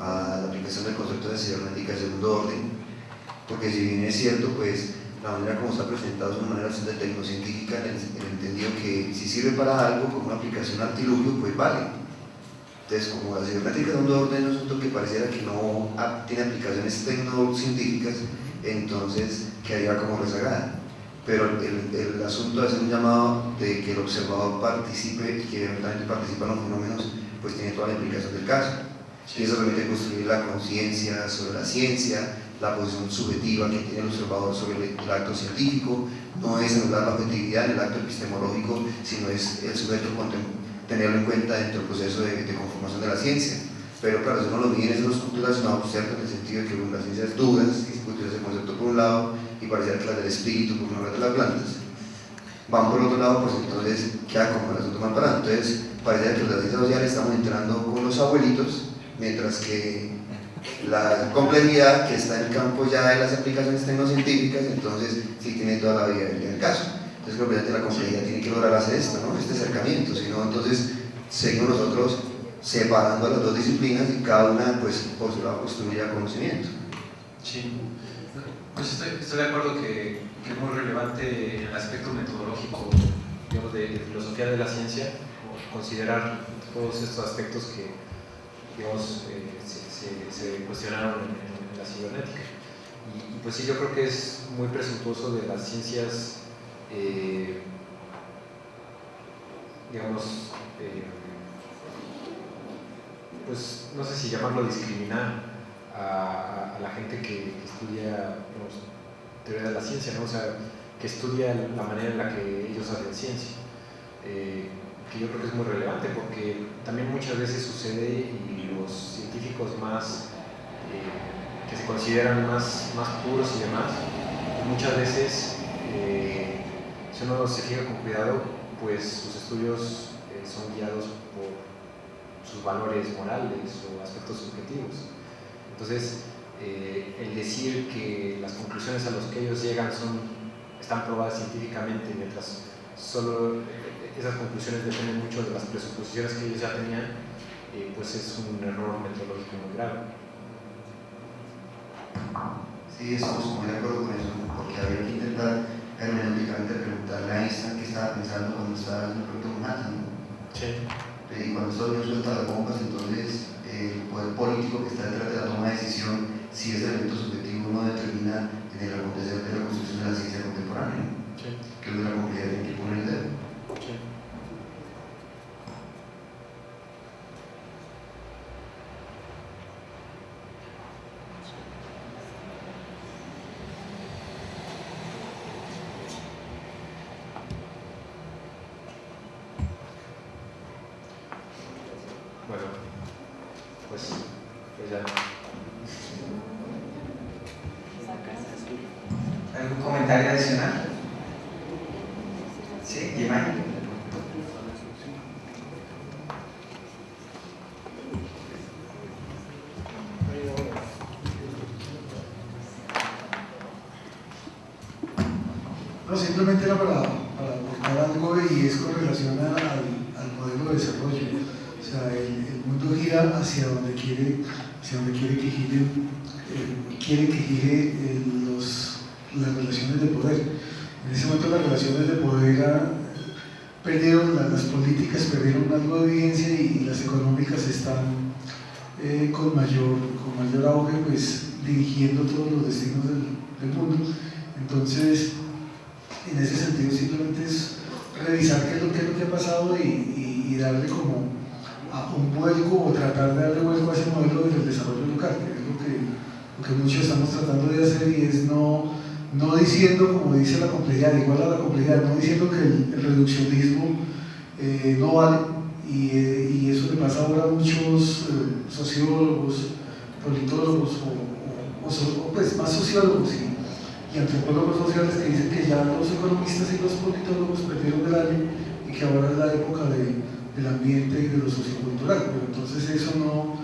a la aplicación del concepto de cibernética de segundo orden, porque si bien es cierto, pues la manera como está presentado es una manera bastante tecnocientífica en el, en el entendido que si sirve para algo como una aplicación artilugio, pues vale. Entonces, como la cibernética de segundo orden es un asunto que pareciera que no tiene aplicaciones tecnocientíficas, entonces quedaría como rezagada. Pero el, el, asunto de hacer un llamado de que el observador participe que eventualmente participa en los fenómenos, pues tiene toda la implicación del caso. Y eso permite construir la conciencia sobre la ciencia, la posición subjetiva que tiene el observador sobre el, el acto científico, no es anular la objetividad en el acto epistemológico, sino es el sujeto tenerlo en cuenta dentro del proceso de, de conformación de la ciencia. Pero claro, si uno lo mide en esos puntos relacionados, ¿cierto? En el sentido de que las ciencias dudas, discutir ese concepto por un lado, y pareciera que las del espíritu, por una de las plantas, van por otro lado, pues entonces queda como el asunto más parado. Entonces, pareciera que las ciencias sociales estamos entrando con los abuelitos, mientras que la complejidad que está en el campo ya de las aplicaciones tecnocientíficas, entonces sí tiene toda la vida en el caso. Entonces creo que la complejidad tiene que lograr hacer esto, ¿no? este acercamiento, si no entonces seguimos nosotros separando las dos disciplinas y cada una pues por su lado construya conocimiento. Sí, pues estoy, estoy de acuerdo que, que, es muy relevante el aspecto metodológico digamos, de, de, filosofía de la ciencia, considerar todos estos aspectos que digamos, eh, se, cuestionaron en, en, la cibernética. Y, y, pues sí, yo creo que es muy presuntuoso de las ciencias, eh, digamos, eh, pues no sé si llamarlo discriminar a, la gente que, estudia digamos, teoría de la ciencia, ¿no? o sea, que estudia la manera en la que ellos hacen ciencia. Que yo creo que es muy relevante porque también muchas veces sucede y los científicos más eh, que se consideran más, más puros y demás, muchas veces eh, si uno se fija con cuidado, pues sus estudios eh, son guiados por sus valores morales o aspectos subjetivos. Entonces, el decir que las conclusiones a las que ellos llegan son, están probadas científicamente, mientras solo esas conclusiones dependen mucho de las presuposiciones que ellos ya tenían, eh, pues es un error metodológico muy grave. Sí, estamos muy de acuerdo con eso, porque había que intentar hermenéuticamente preguntarle a Einstein qué estaba pensando cuando estaba en el proyecto Manhattan. Sí. Y cuando estos niños sueltan las bombas, entonces el poder político que está detrás de la toma de decisión, si ese elemento subjetivo no determina en el acontecer de la construcción de la ciencia contemporánea, sí. que es la complejidad en que pone el dedo. Sí. Bueno, pues, pues ya. ¿Algún comentario adicional? ¿Sí? Giovanni. No, simplemente era para, para aportar algo y es con relación al, al, modelo de desarrollo. O sea, el, mundo gira hacia donde quiere, hacia donde quiere que gire, eh, quiere que gire eh, los, las relaciones de poder. En ese momento las relaciones de poder perdieron, las, políticas perdieron algo de y las económicas están eh, con, mayor, con mayor auge, pues dirigiendo todos los destinos del, del mundo. Entonces, en ese sentido simplemente es revisar qué es lo, qué es lo que ha pasado y, y, darle como a un vuelco o tratar de darle vuelco a ese modelo del desarrollo local, que es lo que, lo que muchos estamos tratando de hacer y es no, no diciendo, como dice la complejidad, igual a la complejidad, no diciendo que el, reduccionismo eh, no vale y, eh, y, eso le pasa ahora a muchos eh, sociólogos, politólogos o, o, pues más sociólogos y antropólogos sociales que dicen que ya los economistas y los politólogos perdieron el año y que ahora es la época de, del ambiente y de lo sociocultural, pero entonces eso no,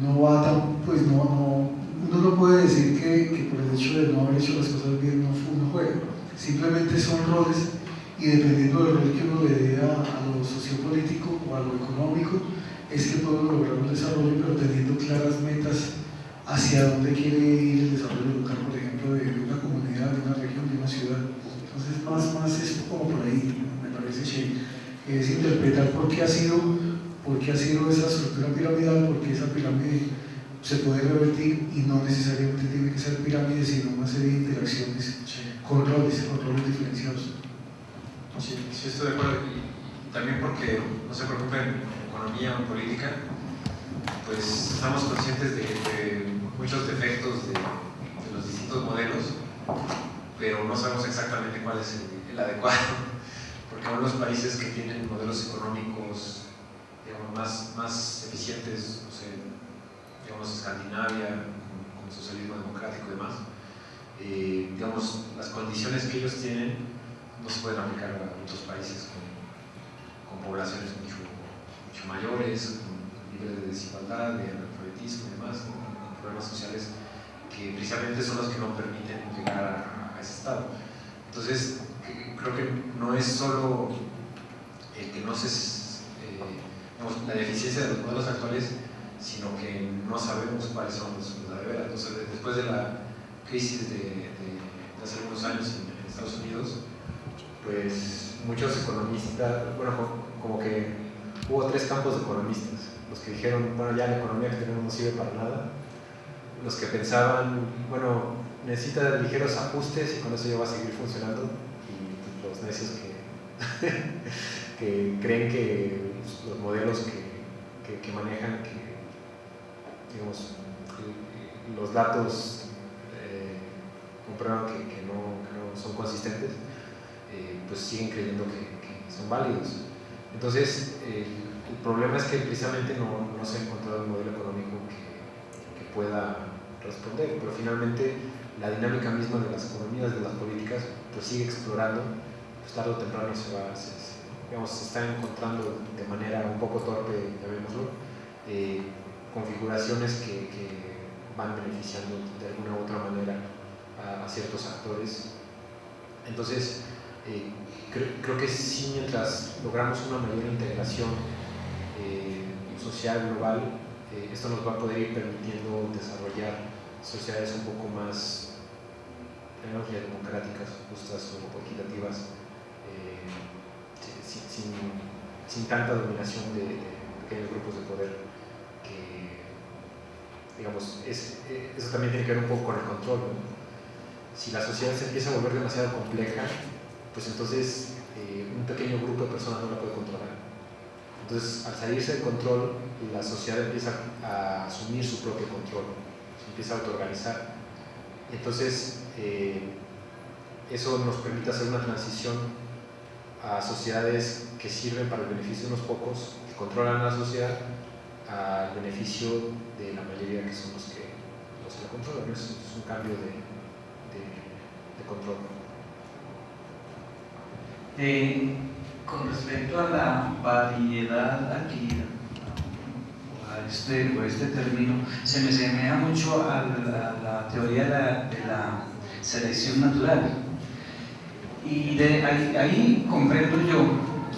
no va tan, pues no, no, uno no puede decir que, que, por el hecho de no haber hecho las cosas bien no, uno juega, simplemente son roles y dependiendo del rol que uno le dé a, a lo sociopolítico o a lo económico, es que podemos lograr un desarrollo, pero teniendo claras metas hacia dónde quiere ir el desarrollo local, por ejemplo, de, una comunidad, de una región, de una ciudad. Entonces, más, más es como por ahí, me parece que es interpretar por qué ha sido, por qué ha sido esa estructura piramidal, porque esa pirámide se puede revertir y no necesariamente tiene que ser pirámide, sino una serie de interacciones con roles, con roles diferenciados. Sí, sí, estoy de acuerdo. Y también porque no se preocupen en economía o política, pues estamos conscientes de, muchos defectos de, los distintos modelos, pero no sabemos exactamente cuál es el, adecuado. Porque aún los países que tienen modelos económicos digamos, más, más eficientes, no sé, digamos Escandinavia, con, el socialismo democrático y demás, eh, digamos, las condiciones que ellos tienen no se pueden aplicar a otros países con, con poblaciones mucho, mucho mayores, con niveles de desigualdad, de analfabetismo y demás, con, problemas sociales que precisamente son los que no permiten llegar a, ese estado. Entonces, creo que no es solo el que no se, eh, la deficiencia de los modelos actuales, sino que no sabemos cuáles son los, de. Entonces, después de la crisis de, de, hace algunos años en, Estados Unidos, pues muchos economistas, bueno, como que hubo tres campos de economistas, los que dijeron, bueno, ya la economía que tenemos no sirve para nada, los que pensaban, bueno, necesita ligeros ajustes y con eso ya va a seguir funcionando, y los necios que, que creen que los modelos que, que, que manejan, que digamos, los datos eh, comprueban que, que, no, son consistentes, eh, pues siguen creyendo que, son válidos. Entonces, el problema es que precisamente no, no, se ha encontrado un modelo económico que, pueda responder, pero finalmente la dinámica misma de las economías, de las políticas, pues sigue explorando, pues tarde o temprano se va, se, digamos, se está encontrando de manera un poco torpe, llamémoslo, eh, configuraciones que, que, van beneficiando de alguna u otra manera a, ciertos actores. Entonces, eh, creo, que sí, mientras logramos una mayor integración eh, social global, eh, esto nos va a poder ir permitiendo desarrollar sociedades un poco más democráticas, justas o equitativas, sin, sin, tanta dominación de, de pequeños grupos de poder digamos, es, eh, eso también tiene que ver un poco con el control. Si la sociedad se empieza a volver demasiado compleja, pues entonces eh, un pequeño grupo de personas no la puede controlar. Entonces, al salirse del control, la sociedad empieza a asumir su propio control, se empieza a autoorganizar. Entonces, eh, eso nos permite hacer una transición a sociedades que sirven para el beneficio de unos pocos, que controlan la sociedad, al beneficio de la mayoría que son los que, los que la controlan. Es, un cambio de, de, de control. Eh, con respecto a la variedad aquí, a este, este término, se me asemeja mucho a la, teoría de la, selección natural. Y ahí comprendo yo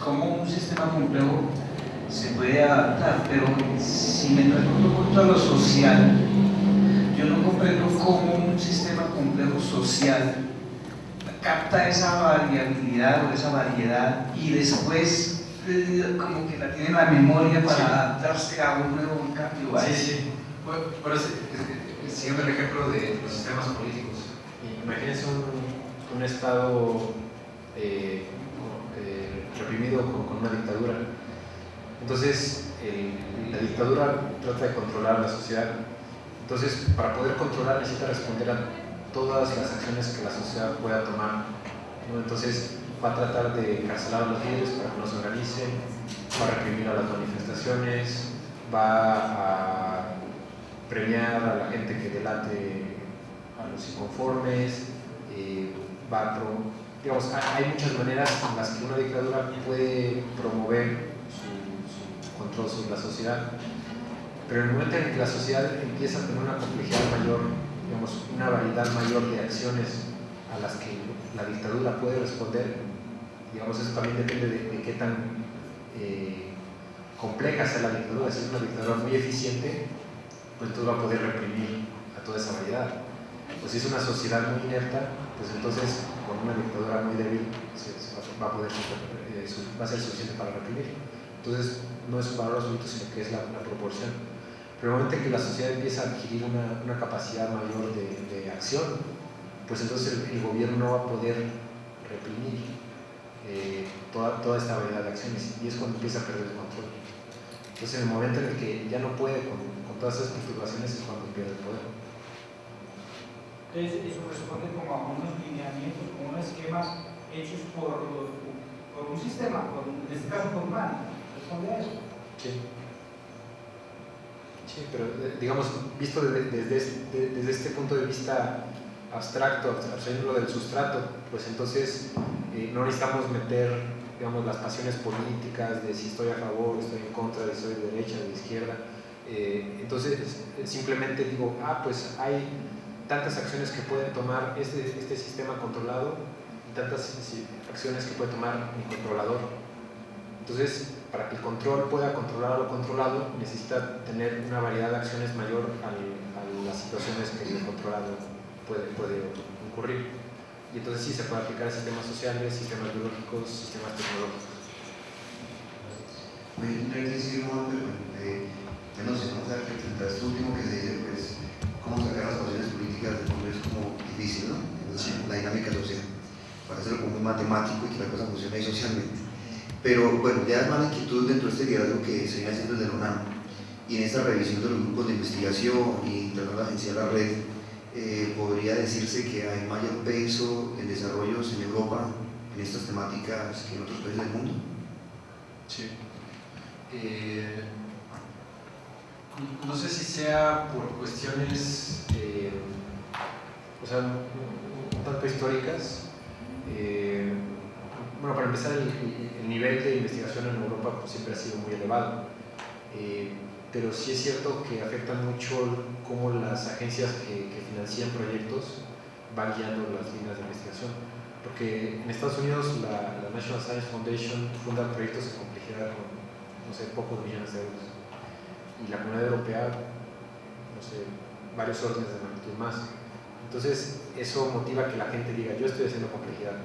cómo un sistema complejo se puede adaptar, pero si me pregunto un poquito a lo social, yo no comprendo cómo un sistema complejo social capta esa variabilidad o esa variedad y después eh, como que la tiene en la memoria para adaptarse a un nuevo cambio. Sí, sí. Bueno, siguiendo el ejemplo de los sistemas políticos, imagínense un, un Estado eh, eh, reprimido con una dictadura entonces, la dictadura trata de controlar la sociedad. Entonces, para poder controlar necesita responder a todas las acciones que la sociedad pueda tomar. Entonces, va a tratar de cancelar a los líderes para que no se organicen, va a reprimir a las manifestaciones, va a premiar a la gente que delate a los inconformes, eh, va a digamos, hay muchas maneras en las que una dictadura puede promover control sobre la sociedad. Pero en el momento en que la sociedad empieza a tener una complejidad mayor, digamos, una variedad mayor de acciones a las que la dictadura puede responder, digamos, eso también depende de, qué tan eh, compleja sea la dictadura, si es una dictadura muy eficiente, pues entonces va a poder reprimir a toda esa variedad. O si es una sociedad muy inerta, pues entonces con una dictadura muy débil eh, va a ser suficiente para reprimir. Entonces no es un valor absoluto, sino que es la, proporción. Pero el momento en que la sociedad empieza a adquirir una, una capacidad mayor de, de, acción, pues entonces el, el, gobierno no va a poder reprimir eh, toda, toda esta variedad de acciones y es cuando empieza a perder el control. Entonces en el momento en el que ya no puede con, con todas esas configuraciones es cuando pierde el poder. Entonces, eso responde como a unos lineamientos, como unos esquemas hechos por, por un sistema, por, en este caso por humano. ¿Responde a eso? Sí. Sí, pero digamos, visto desde, desde, desde este punto de vista abstracto, abstrayéndolo del sustrato, pues entonces eh, no necesitamos meter digamos, las pasiones políticas de si estoy a favor, estoy en contra, de si soy de derecha, de izquierda. Eh, entonces simplemente digo, ah, pues hay tantas acciones que puede tomar este, este sistema controlado y tantas acciones que puede tomar mi controlador. Entonces, para que el control pueda controlar a lo controlado, necesita tener una variedad de acciones mayor a las situaciones que el controlado puede, puede ocurrir. Y entonces sí se puede aplicar a sistemas sociales, sistemas biológicos, sistemas tecnológicos. Hay que decir, eh, no sé, ¿no? O sea, que el último que se dice, pues, cómo sacar las posiciones políticas del Congreso es como difícil, ¿no? La, dinámica social, para hacerlo como muy matemático y que la cosa funcione ahí socialmente. Pero bueno, ya es más inquietud dentro de este diálogo que se viene haciendo desde la UNAM y en esta revisión de los grupos de investigación y agencia de la red, eh, podría decirse que hay mayor peso en desarrollos en Europa en estas temáticas que en otros países del mundo. Sí. Eh, no sé si sea por cuestiones, eh, o sea, un, tanto históricas. Eh, bueno, para empezar, el, nivel de investigación en Europa pues, siempre ha sido muy elevado. Eh, pero sí es cierto que afecta mucho cómo las agencias que, financian proyectos van guiando las líneas de investigación. Porque en Estados Unidos la, National Science Foundation funda proyectos de complejidad con, no sé, pocos millones de euros y la comunidad europea, no sé, varios órdenes de magnitud más. Entonces, eso motiva que la gente diga, yo estoy haciendo complejidad.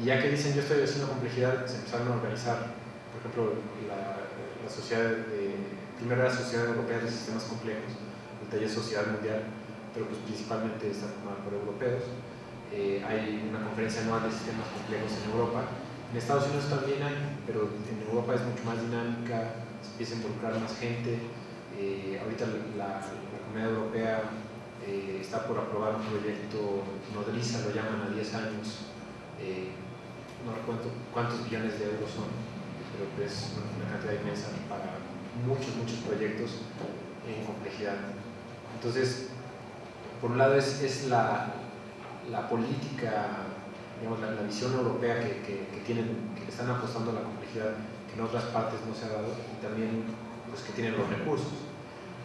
Y ya que dicen, yo estoy haciendo complejidad, se empezaron a organizar, por ejemplo, la, la sociedad de, primero Sociedad Europea de Sistemas Complejos, el taller Sociedad Mundial, pero pues principalmente está formada por europeos. Eh, hay una conferencia anual de sistemas complejos en Europa. En Estados Unidos también hay, pero en Europa es mucho más dinámica, empieza a involucrar más gente. Eh, ahorita la, Comunidad Europea eh, está por aprobar un proyecto, nodriza lo llaman a 10 años, eh, no recuerdo cuántos billones de euros son, pero es una cantidad inmensa para muchos, muchos proyectos en complejidad. Entonces, por un lado es, es la, la, política, digamos, la, visión europea que, que, que, tienen, que están apostando a la complejidad en otras partes no se ha dado y también los que tienen los recursos.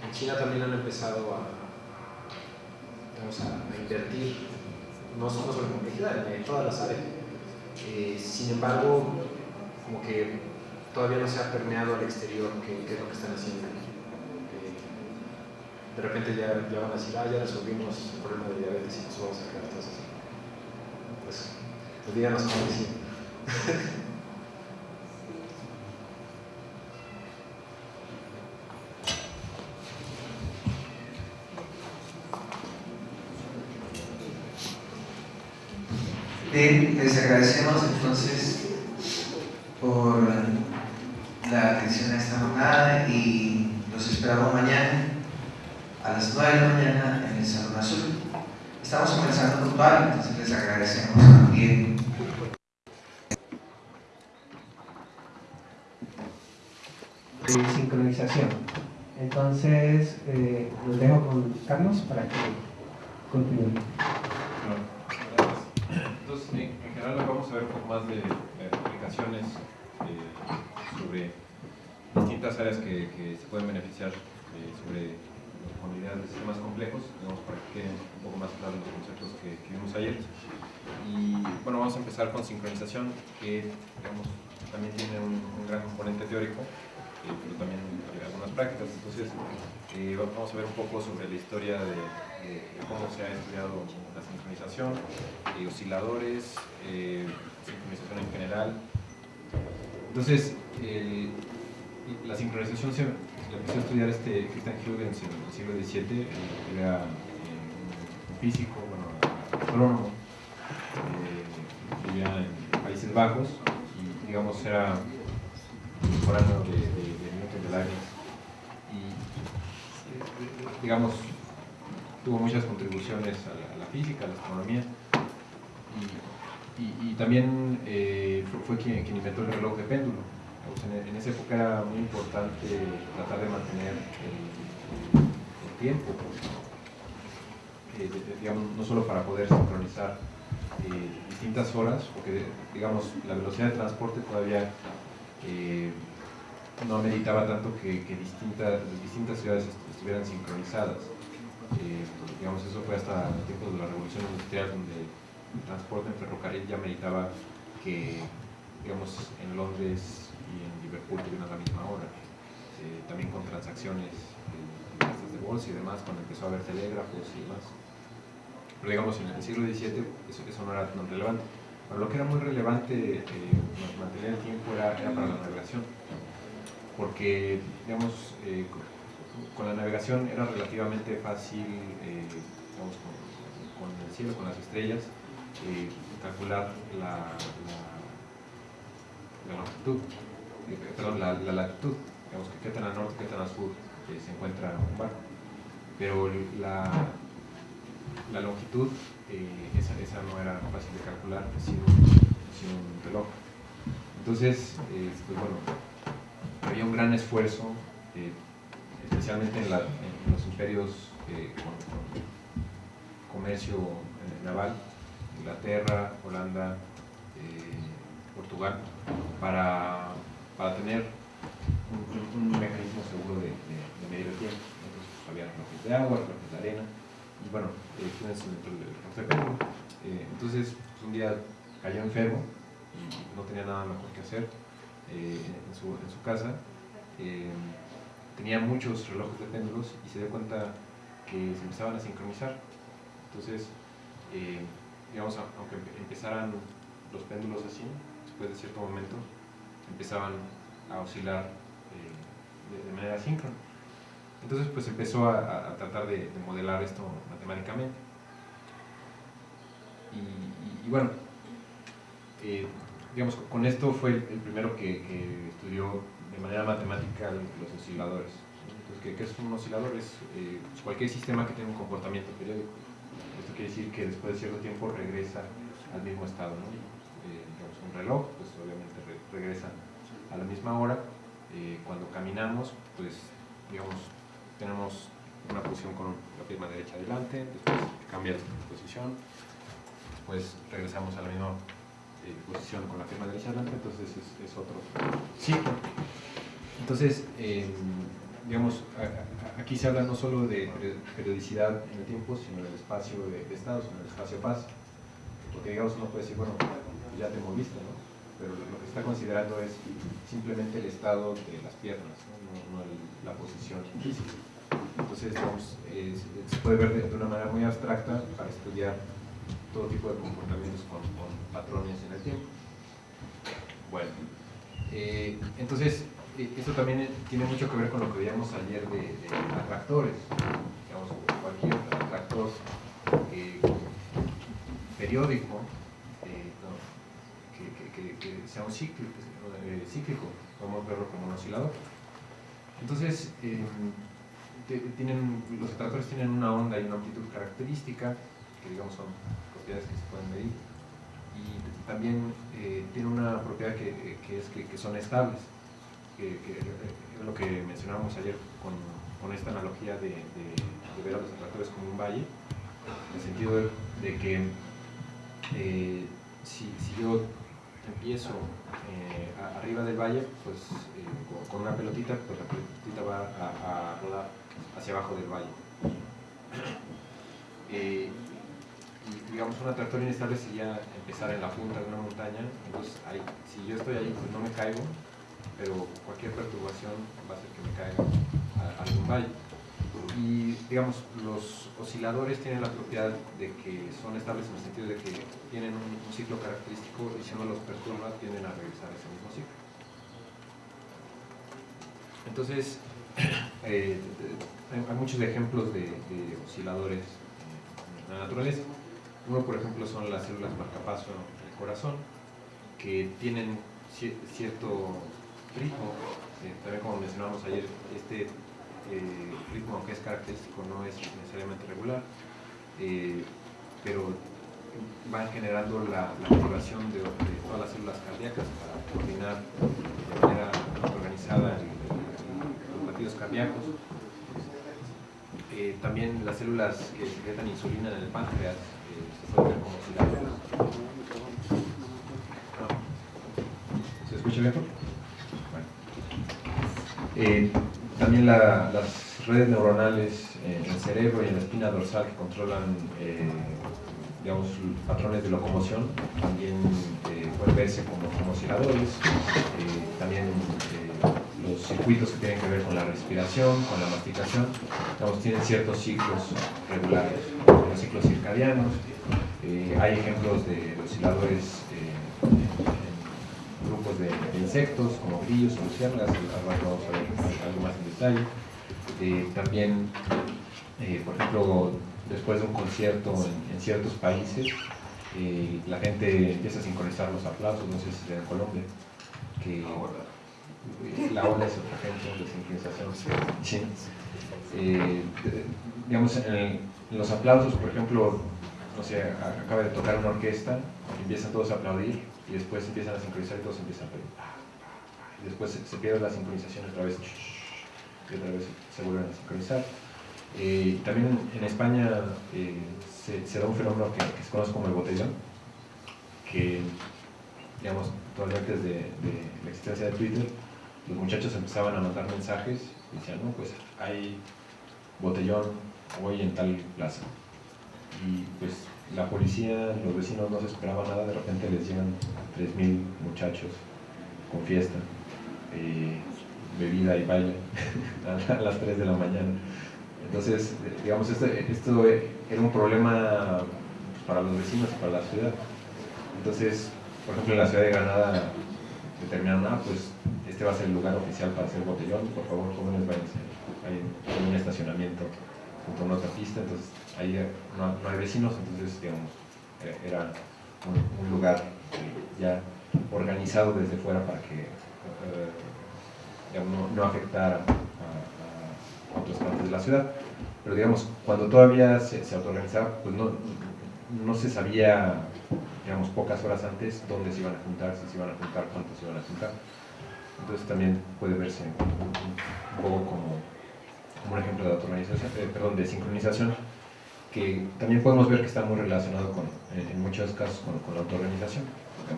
En China también han empezado a, a, invertir, no solo sobre complejidad, en todas las áreas. Eh, sin embargo, como que todavía no se ha permeado al exterior qué, es lo que están haciendo. Eh, de repente ya, ya, van a decir, ah, ya resolvimos el problema de diabetes y nos vamos a quedar todos así. Pues, pues díganos cómo decir. Les agradecemos entonces por la atención a esta jornada y los esperamos mañana a las 9 de la mañana en el Salón Azul. Estamos comenzando puntual, entonces les agradecemos también. De sincronización. Entonces, eh, los dejo con Carlos para que continúen en, general vamos a ver un poco más de, aplicaciones eh, sobre distintas áreas que, se pueden beneficiar eh, sobre la comunidad de sistemas complejos, digamos, para que queden un poco más claros los conceptos que, vimos ayer. Y bueno, vamos a empezar con sincronización, que digamos, también tiene un, gran componente teórico, eh, pero también Entonces, eh, vamos a ver un poco sobre la historia de, cómo se ha estudiado la sincronización, osciladores, sincronización en general. Entonces, la sincronización se, empezó a estudiar este Christian Huygens en el siglo XVII, era físico, bueno, astrónomo, vivía en Países Bajos y digamos era contemporáneo de, de, de Newton de Leibniz digamos tuvo muchas contribuciones a la, física, a la astronomía y, también eh, fue, quien, inventó el reloj de péndulo. En, esa época era muy importante tratar de mantener el, tiempo, eh, digamos, no solo para poder sincronizar eh, distintas horas, porque digamos la velocidad de transporte todavía no ameritaba tanto que, distintas, distintas ciudades estuvieran sincronizadas. Eh, digamos, eso fue hasta el tiempo de la revolución industrial, donde el transporte en ferrocarril ya ameritaba que, digamos, en Londres y en Liverpool tuvieran a la misma hora. también con transacciones de bolsa y demás, cuando empezó a haber telégrafos y demás pero digamos en el siglo XVII eso, eso no era tan relevante. Pero lo que era muy relevante eh, mantener el tiempo era, para la navegación, porque digamos, eh, con, la navegación era relativamente fácil, eh, digamos, con, el cielo, con las estrellas, calcular la, longitud, perdón, la, latitud, digamos que qué tan al norte, qué tan al sur se encuentra un barco. Pero la, longitud, eh, esa, no era fácil de calcular sin un, reloj. Entonces, eh, pues bueno, había un gran esfuerzo, eh, especialmente en, los imperios con, comercio naval, Inglaterra, Holanda, Portugal, para, para tener un, mecanismo seguro de, medir el tiempo. Entonces, pues, había relojes de agua, relojes de arena, y bueno, eh, eh, entonces, pues, un día cayó enfermo y no tenía nada mejor que hacer eh, en, su, en, su, casa. Eh, tenía muchos relojes de péndulos y se dio cuenta que se empezaban a sincronizar. Entonces, digamos, aunque empezaran los péndulos así, después de cierto momento empezaban a oscilar de manera síncrona. Entonces pues empezó a, tratar de, modelar esto matemáticamente. Y, bueno, eh, digamos, con esto fue el, primero que, estudió de manera matemática los osciladores. Entonces, ¿qué, es un oscilador? Es eh, pues, cualquier sistema que tenga un comportamiento periódico. Esto quiere decir que después de cierto tiempo regresa al mismo estado. Eh, digamos, un reloj, pues obviamente regresa a la misma hora. cuando caminamos, pues digamos, tenemos una posición con la pierna derecha adelante, después cambia de posición, después regresamos a la misma eh, posición con la pierna derecha adelante, entonces es, otro ciclo. Entonces, em, digamos, aquí se habla no solo de periodicidad en el tiempo, sino del espacio de, estados, en el espacio paz, porque digamos uno puede decir, bueno, ya te moviste, ¿no? pero lo que está considerando es simplemente el estado de las piernas, no, la posición física. Entonces, se puede ver de, una manera muy abstracta para estudiar todo tipo de comportamientos con, patrones en el tiempo. Bueno, eh, entonces, eh, esto también tiene mucho que ver con lo que veíamos ayer de, atractores. Digamos, cualquier atractor eh, periódico que, sea un cíclico, podemos verlo como un oscilador. Entonces, tienen, los atractores tienen una onda y una amplitud característica, que digamos son propiedades que se pueden medir, y también eh, tiene una propiedad que es que, son estables, que, es lo que mencionábamos ayer con, esta analogía de, ver a los atractores como un valle, en el sentido de, que eh, si, si, yo empiezo eh, arriba del valle, pues con, una pelotita, pues la pelotita va a, rodar hacia abajo del valle. Eh, digamos, una trayectoria inestable sería empezar en la punta de una montaña, entonces si yo estoy ahí, pues no me caigo, pero cualquier perturbación va a hacer que me caiga algún valle. Y, digamos, los osciladores tienen la propiedad de que son estables en el sentido de que tienen un, ciclo característico y si uno los perturba tienden a regresar a ese mismo ciclo. Entonces, eh, hay muchos ejemplos de, de osciladores en la naturaleza. Uno, por ejemplo, son las células marcapaso del corazón, que tienen cierto ritmo, eh, también como mencionábamos ayer, este eh, ritmo que es característico no es necesariamente regular, eh, pero van generando la, activación de, todas las células cardíacas para coordinar de manera organizada los latidos cardíacos. también las células que secretan insulina en el páncreas se pueden ¿Se escucha mejor? Eh, también las redes neuronales en el cerebro y en la espina dorsal que controlan eh, patrones de locomoción también eh, pueden verse como, como osciladores. también los circuitos que tienen que ver con la respiración, con la masticación, digamos, tienen ciertos ciclos regulares, los ciclos circadianos. hay ejemplos de osciladores grupos de, insectos como grillos o luciérnagas, ahora vamos a ver algo más en detalle. Eh, también, eh, por ejemplo, después de un concierto en, ciertos países, eh, la gente empieza a sincronizar los aplausos, no sé si sea en Colombia, que la ola es otra ejemplo de sincronización. digamos, en, los aplausos, por ejemplo, no sé, acaba de tocar una orquesta, empiezan todos a aplaudir, y después empiezan a sincronizar y todos empiezan a pedir. Y después se, pierde la sincronización otra vez y otra vez se vuelven a sincronizar. Eh, también en España eh, se, da un fenómeno que, se conoce como el botellón, que, digamos, todavía antes de, la existencia de Twitter, los muchachos empezaban a mandar mensajes y decían, no, pues hay botellón hoy en tal plaza. Y pues la policía, los vecinos no se esperaban nada, de repente les llegan 3.000 muchachos con fiesta, eh, bebida y baile a las 3 de la mañana. Entonces, digamos, este, esto era un problema para los vecinos para la ciudad. Entonces, por ejemplo, en la ciudad de Granada determinaron, ah, pues este va a ser el lugar oficial para hacer botellón, por favor, jóvenes, váyanse. Hay un estacionamiento junto a una otra pista, entonces ahí no, hay vecinos, entonces digamos, eh, era un, lugar ya organizado desde fuera para que eh, no, afectara a, otras partes de la ciudad. Pero digamos, cuando todavía se, se autoorganizaba, pues no, no se sabía, digamos, pocas horas antes dónde se iban a juntar, si se iban a juntar, cuántos se iban a juntar. Entonces también puede verse un, poco como, como, un ejemplo de autorganización, eh, perdón, de sincronización que también podemos ver que está muy relacionado con, en muchos casos con, la autoorganización.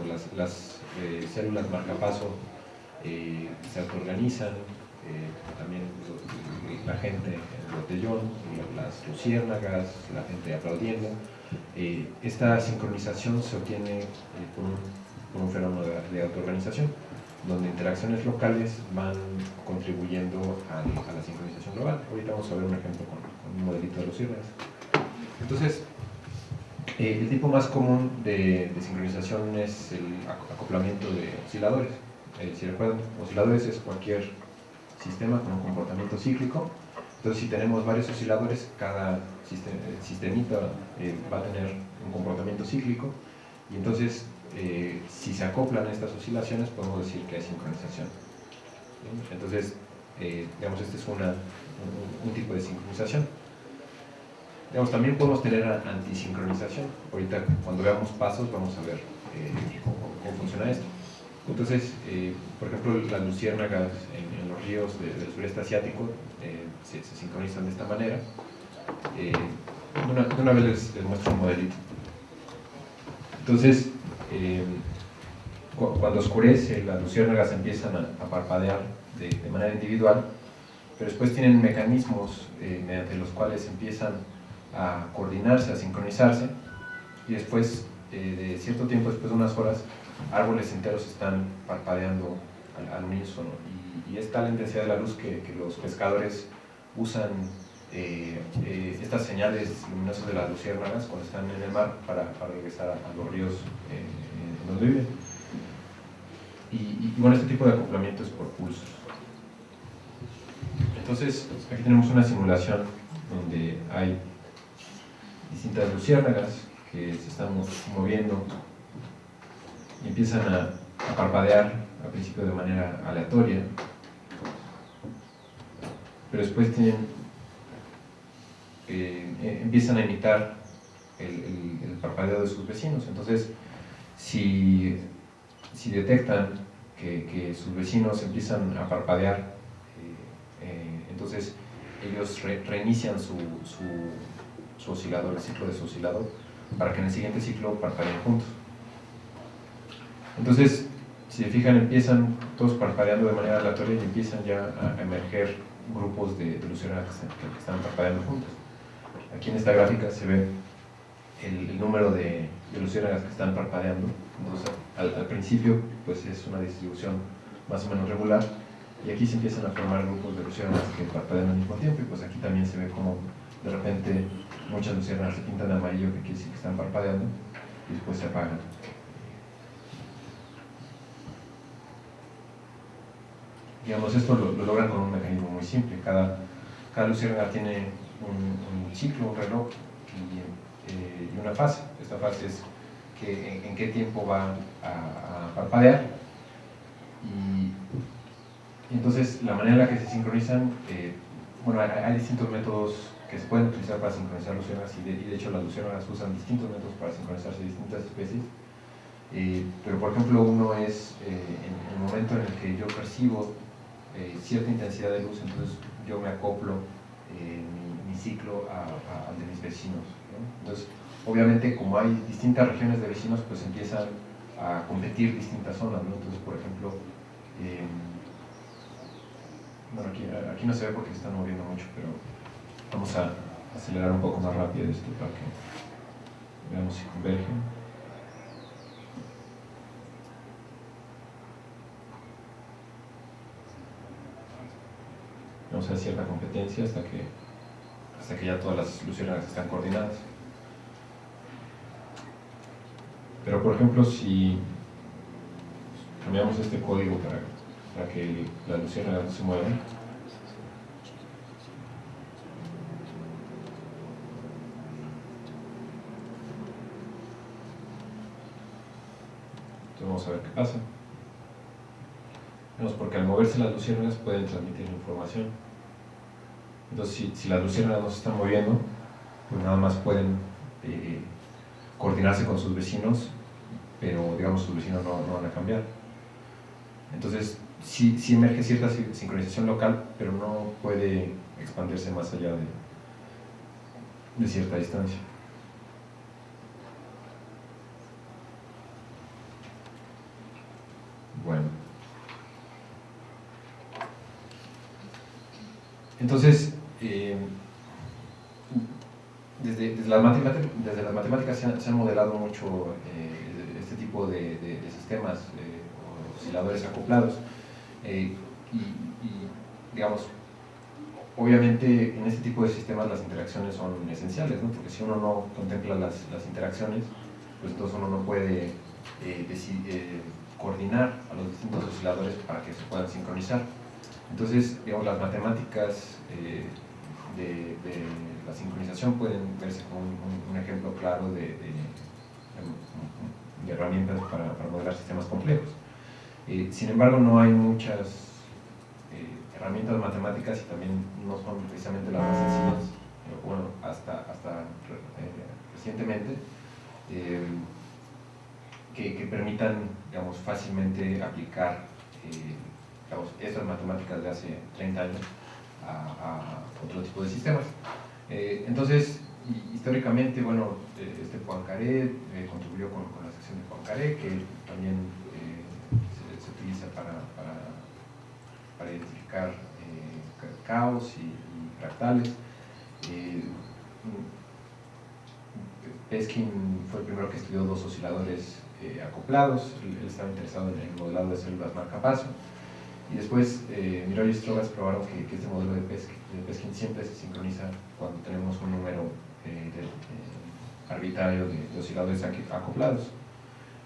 Las, las eh, células marcapaso eh, se autoorganizan, eh, también la gente, el botellón, las luciérnagas, la gente aplaudiendo. esta sincronización se obtiene por un, un, fenómeno de, autoorganización, donde interacciones locales van contribuyendo a, la sincronización global. Ahorita vamos a ver un ejemplo con, con un modelito de luciérnagas. Entonces, eh, el tipo más común de, sincronización es el acoplamiento de osciladores. Eh, si recuerdan, osciladores es cualquier sistema con un comportamiento cíclico. Entonces, si tenemos varios osciladores, cada sistemita eh, va a tener un comportamiento cíclico. Y entonces, si se acoplan estas oscilaciones, podemos decir que hay sincronización. Entonces, digamos, este es una, un tipo de sincronización también podemos tener antisincronización. Ahorita cuando veamos pasos vamos a ver eh, cómo, funciona esto. Entonces, eh, por ejemplo, las luciérnagas en, los ríos del sureste asiático eh, se, sincronizan de esta manera. de, una, vez les, muestro un modelito. Entonces, cuando oscurece, las luciérnagas empiezan a, parpadear de, manera individual, pero después tienen mecanismos mediante los cuales empiezan a coordinarse, a sincronizarse, y después, de cierto tiempo, después de unas horas, árboles enteros están parpadeando al, al unísono. Y, es tal la intensidad de la luz que los pescadores usan eh, eh, estas señales luminosas de las luciérnagas cuando están en el mar para, regresar a, los ríos eh, donde viven. Y, y, bueno, este tipo de acoplamiento es por pulsos. Entonces, aquí tenemos una simulación donde hay distintas luciérnagas que se están moviendo y empiezan a parpadear al principio de manera aleatoria, pero después tienen, eh, empiezan a imitar el, parpadeo de sus vecinos. Entonces, si, detectan que, sus vecinos empiezan a parpadear, eh, eh, entonces ellos re, reinician su oscilador, el ciclo de su oscilador, para que en el siguiente ciclo parpadeen juntos. Entonces, si se fijan, empiezan todos parpadeando de manera aleatoria y empiezan ya a emerger grupos de, de luciérnagas que, que, están parpadeando juntos. Aquí en esta gráfica se ve el, el número de, de, luciérnagas que están parpadeando. Entonces, al, al, principio, pues es una distribución más o menos regular y aquí se empiezan a formar grupos de luciérnagas que parpadean al mismo tiempo y pues aquí también se ve como de repente muchas luciérnagas se pintan de amarillo que quiere decir que están parpadeando y después se apagan. digamos, esto lo, lo, logran con un mecanismo muy simple. Cada, cada luciérnaga tiene un, ciclo, un reloj y, eh, y, una fase. Esta fase es que, en, en qué tiempo va a, parpadear. Y, y, entonces, la manera en la que se sincronizan, eh, bueno, hay, distintos métodos que se pueden utilizar para sincronizar luciérnagas y de, y de hecho las luciérnagas usan distintos métodos para sincronizarse distintas especies. Eh, pero por ejemplo uno es eh, en el momento en el que yo percibo eh, cierta intensidad de luz, entonces yo me acoplo eh, ciclo al de mis vecinos. ¿no? Entonces, obviamente, como hay distintas regiones de vecinos, pues empiezan a competir distintas zonas. Entonces, por ejemplo, eh, bueno, aquí, aquí, no se ve porque se están moviendo mucho, pero vamos a acelerar un poco más rápido esto para que veamos si convergen. vamos a cierta competencia hasta que, hasta que ya todas las luciérnagas están coordinadas. Pero por ejemplo, si cambiamos este código para, para que las luciérnagas se muevan, entonces vamos a ver qué pasa porque al moverse las luciérnagas pueden transmitir información. Entonces, si, las luciérnagas no se están moviendo, pues nada más pueden eh, coordinarse con sus vecinos, pero digamos sus vecinos no, van a cambiar. Entonces, sí, emerge cierta sincronización local, pero no puede expandirse más allá de cierta distancia. Bueno. Entonces, eh, desde, las matemáticas se han, modelado mucho eh, este tipo de, sistemas eh, osciladores acoplados eh, y, y, digamos, obviamente en este tipo de sistemas las interacciones son esenciales, ¿no? porque si uno no contempla las, las interacciones, pues entonces uno no puede decidir, coordinar a los distintos osciladores para que se puedan sincronizar. Entonces, digamos, las matemáticas eh, de, la sincronización pueden verse como un, ejemplo claro de, de, herramientas para, para, modelar sistemas complejos. Eh, sin embargo, no hay muchas eh, herramientas matemáticas y también no son precisamente las más sencillas, bueno, hasta, hasta eh, recientemente, eh, que, que, permitan, digamos, fácilmente aplicar estas matemáticas de hace 30 años a, a otro tipo de sistemas. Eh, entonces, históricamente, bueno, eh, este Poincaré eh, contribuyó con, con, la sección de Poincaré, que también eh, se, se, utiliza para, para, para identificar eh, caos y, y fractales. Peskin fue el primero que estudió dos osciladores eh, acoplados, él, estaba interesado en el modelado de células marcapaso. Y después eh, Miró y Strogas probaron que, este modelo de Peskin, siempre se sincroniza cuando tenemos un número eh, arbitrario de, osciladores acoplados.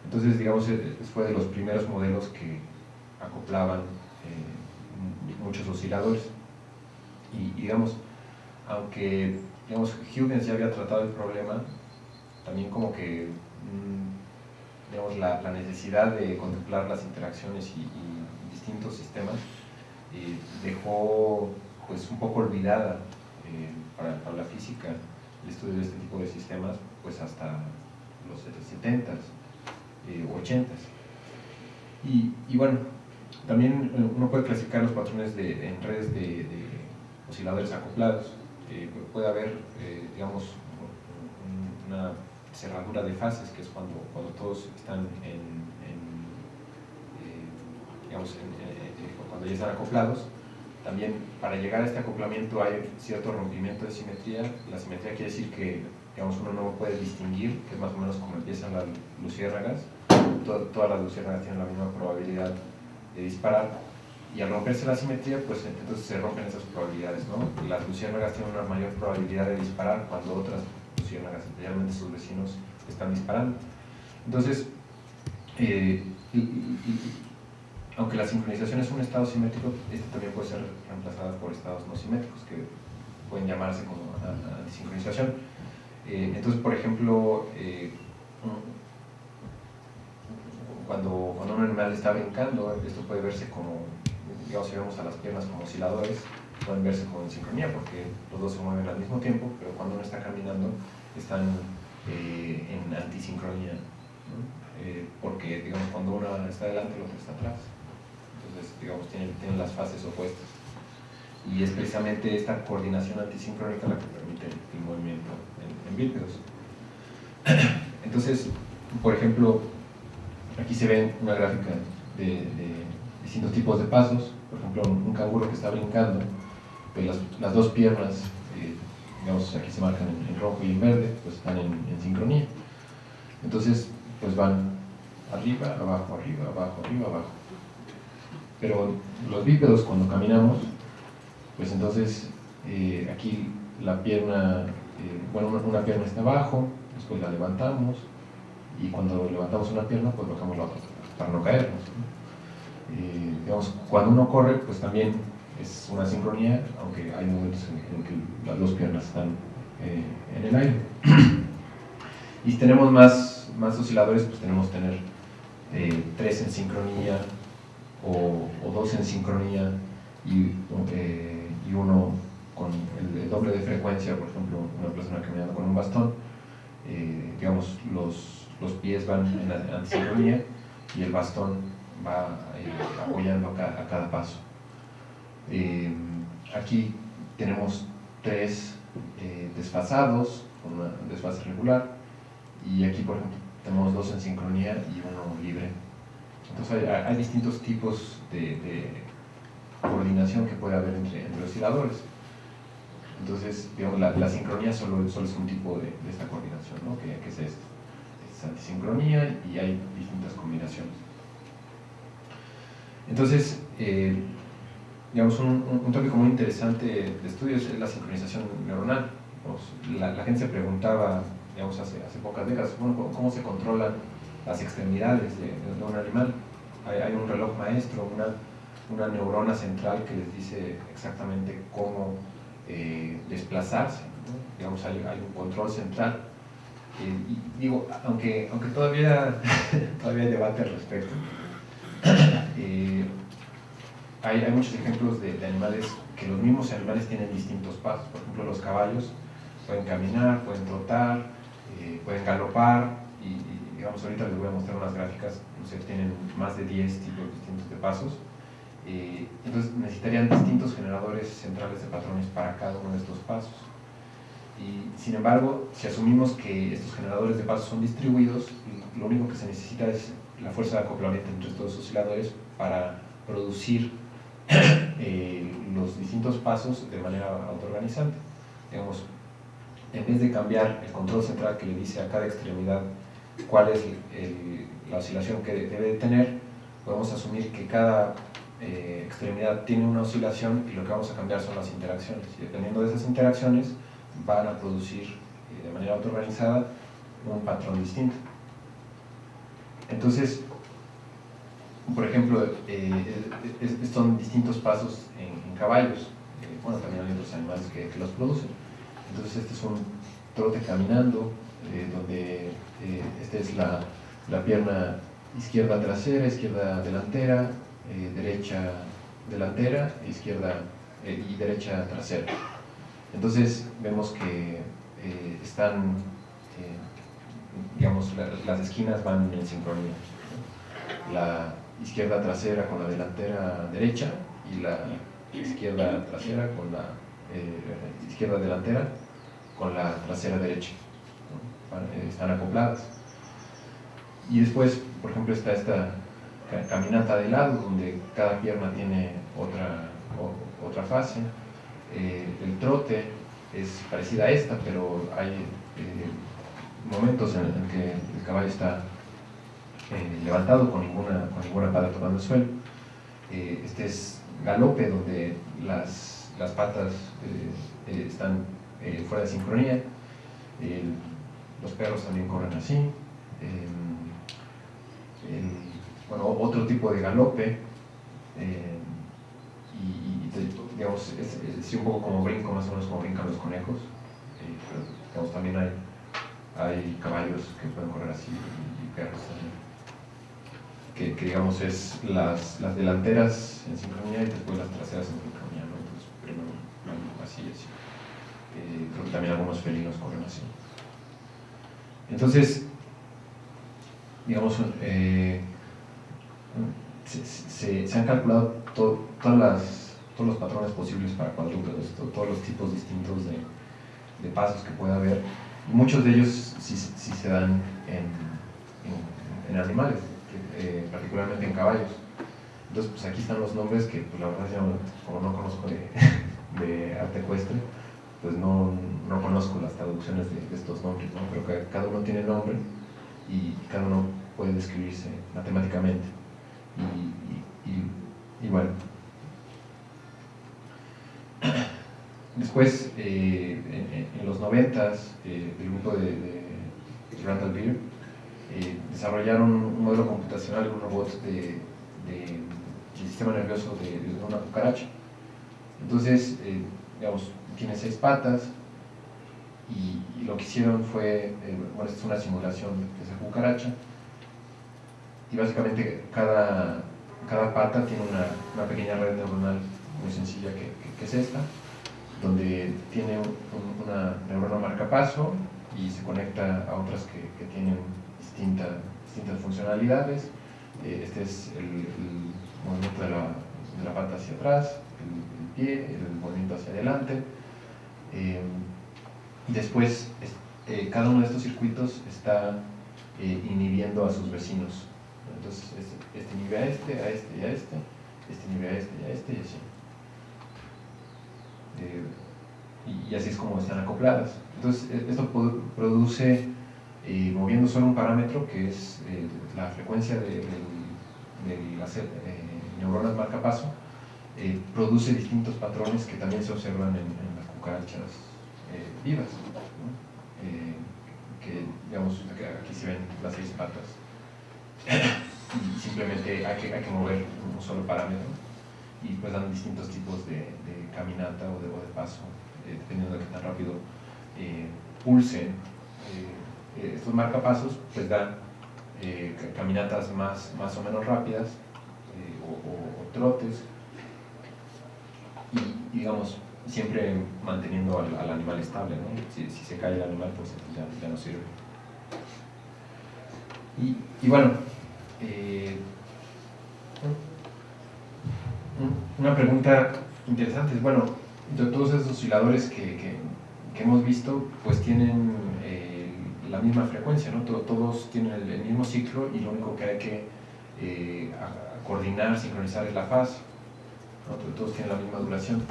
Entonces, digamos, fue de los primeros modelos que acoplaban muchos osciladores. Y, digamos, aunque digamos, Huygens ya había tratado el problema, también como que mm, digamos, la, necesidad de contemplar las interacciones y, distintos sistemas eh, dejó pues un poco olvidada eh, para, la física el estudio de este tipo de sistemas pues hasta los 70s, 80s. Eh, y, bueno, también uno puede clasificar los patrones de, en redes de, osciladores acoplados. puede haber, digamos, una cerradura de fases, que es cuando, cuando todos están en, eh, cuando ya están acoplados. También para llegar a este acoplamiento hay cierto rompimiento de simetría. La simetría quiere decir que digamos, uno no puede distinguir, que es más o menos como empiezan las luciérnagas. todas las luciérnagas tienen la misma probabilidad de disparar. Y al romperse la simetría, pues entonces se rompen esas probabilidades. ¿no? Las luciérnagas tienen una mayor probabilidad de disparar cuando otras especialmente sus vecinos, están disparando. Entonces, eh, aunque la sincronización es un estado simétrico, este también puede ser reemplazado por estados no simétricos, que pueden llamarse como antisincronización. Eh, entonces, por ejemplo, eh, cuando, cuando un animal está brincando, esto puede verse como, digamos, si vemos a las piernas como osciladores, pueden verse como en sincronía porque los dos se mueven al mismo tiempo, pero cuando uno está caminando están eh, en antisincronía, eh, porque digamos, cuando uno está delante, el otro está atrás. Entonces, digamos, tienen, las fases opuestas. Y es precisamente esta coordinación antisincrónica la que permite el movimiento en, en bípedos. Entonces, por ejemplo, aquí se ve una gráfica de, distintos tipos de pasos. Por ejemplo, un canguro que está brincando las, las dos piernas, eh, digamos, aquí se marcan en, rojo y en verde, pues están en, sincronía. Entonces, pues van arriba, abajo, arriba, abajo, arriba, abajo. Pero los bípedos cuando caminamos, pues entonces eh, aquí la pierna, eh, bueno, una, pierna está abajo, después la levantamos y cuando levantamos una pierna, pues bajamos la otra para no caernos. digamos, cuando uno corre, pues también es una sincronía, aunque hay momentos en, que las dos piernas están eh, en el aire. y si tenemos más, más osciladores, pues tenemos que tener eh, tres en sincronía o, dos en sincronía y, eh, y uno con el, doble de frecuencia, por ejemplo, una persona caminando con un bastón, digamos, los, los, pies van en antisincronía y el bastón va apoyando a cada paso. Eh, aquí tenemos tres eh, desfasados con una desfase regular y aquí por ejemplo tenemos dos en sincronía y uno libre. Entonces hay, distintos tipos de, coordinación que puede haber entre, osciladores. Entonces, digamos, la, sincronía solo, solo, es un tipo de, esta coordinación, ¿no? que, es esto. Es antisincronía y hay distintas combinaciones. Entonces, eh, digamos, un, un, tópico muy interesante de estudios es la sincronización neuronal. La, gente se preguntaba, digamos, hace, hace pocas décadas, bueno, ¿cómo se controlan las extremidades de, un animal? Hay, un reloj maestro, una, una, neurona central que les dice exactamente cómo eh, desplazarse. Digamos, hay, hay, un control central. Eh, y digo, aunque, aunque todavía, todavía hay debate al respecto, eh, hay, muchos ejemplos de, animales que los mismos animales tienen distintos pasos. Por ejemplo, los caballos pueden caminar, pueden trotar, pueden galopar digamos ahorita les voy a mostrar unas gráficas, no sé, tienen más de 10 tipos distintos de pasos. Eh, entonces necesitarían distintos generadores centrales de patrones para cada uno de estos pasos. Y, sin embargo, si asumimos que estos generadores de pasos son distribuidos, lo único que se necesita es la fuerza de acoplamiento entre estos osciladores para producir Eh, los distintos pasos de manera autoorganizante. Digamos, en vez de cambiar el control central que le dice a cada extremidad cuál es la oscilación que debe de tener, podemos asumir que cada eh, extremidad tiene una oscilación y lo que vamos a cambiar son las interacciones. Y dependiendo de esas interacciones, van a producir eh, de manera autoorganizada un patrón distinto. Entonces, por ejemplo, eh, son distintos pasos en, caballos. bueno, también hay otros animales que, los producen. Entonces, este es un trote caminando, donde esta es la, la pierna izquierda trasera, izquierda delantera, eh, derecha delantera, izquierda eh, y derecha trasera. Entonces vemos que eh, están, digamos, las esquinas van en sincronía. La izquierda trasera con la delantera derecha y la izquierda trasera con la izquierda delantera con la trasera derecha. Están acopladas. Y después, por ejemplo, está esta caminata de lado, donde cada pierna tiene otra, otra fase. Eh, el trote es parecida a esta, pero hay eh, momentos en, los que el caballo está eh, levantado con ninguna, con ninguna pata tocando el suelo. este es galope, donde las, las patas están fuera de sincronía. Los perros también corren así bueno, otro tipo de galope, eh, y, digamos, es, un poco como brinco, más o menos como brincan los conejos, eh, pero digamos, también hay, hay caballos que pueden correr así y, perros también. Que, que, digamos es las, las, delanteras en sincronía y después las traseras en sincronía, ¿no? Entonces, primero así, así. Eh, creo que también algunos felinos corren así. Entonces, digamos, eh, se, han calculado todas las, todos los patrones posibles para cuadrúpedos, todos los tipos distintos de, de, pasos que puede haber. Muchos de ellos sí, se dan en, en, animales, eh, particularmente en caballos. Entonces, pues aquí están los nombres que, pues, la verdad, yo, como no conozco de, de arte ecuestre, pues no, no, conozco las traducciones de, estos nombres, ¿no? pero que cada uno tiene nombre y cada uno puede describirse matemáticamente. Y, bueno. Después, eh, en, los noventas, eh, el grupo de, Randall Beer eh, desarrollaron un modelo computacional, un robot de, del sistema nervioso de, una cucaracha. Entonces, digamos, tiene seis patas y, lo que hicieron fue, bueno, esta es una simulación de esa cucaracha, y básicamente cada, cada pata tiene una, una, pequeña red neuronal muy sencilla que, que, es esta, donde tiene una neurona marcapaso y se conecta a otras que, que tienen distinta, distintas funcionalidades. Eh, este es el, movimiento de la, de la, pata hacia atrás, el, pie, el movimiento hacia adelante. Eh, y después, eh, cada uno de estos circuitos está inhibiendo a sus vecinos entonces, este, este nivel a este, a este y a este, este nivel a este y a este y así. Eh, y, así es como están acopladas. Entonces, e, esto produce, eh, moviendo solo un parámetro, que es eh, la frecuencia de, las neuronas marcapaso, produce distintos patrones que también se observan en, las cucarachas vivas. que, digamos, aquí se ven las seis patas y simplemente hay que, hay que mover un solo parámetro y pues dan distintos tipos de, caminata o de, de paso, eh, dependiendo de qué tan rápido eh, pulsen. Eh, estos marcapasos pues dan caminatas más, más o menos rápidas o, trotes y digamos siempre manteniendo al, animal estable, ¿no? si, se cae el animal pues ya, ya no sirve. Y, bueno, eh, una pregunta interesante es, bueno, de todos esos osciladores que, hemos visto, pues tienen eh, la misma frecuencia, ¿no? Todos tienen el, mismo ciclo y lo único que hay que eh, coordinar, sincronizar es la fase, Todos tienen la misma duración.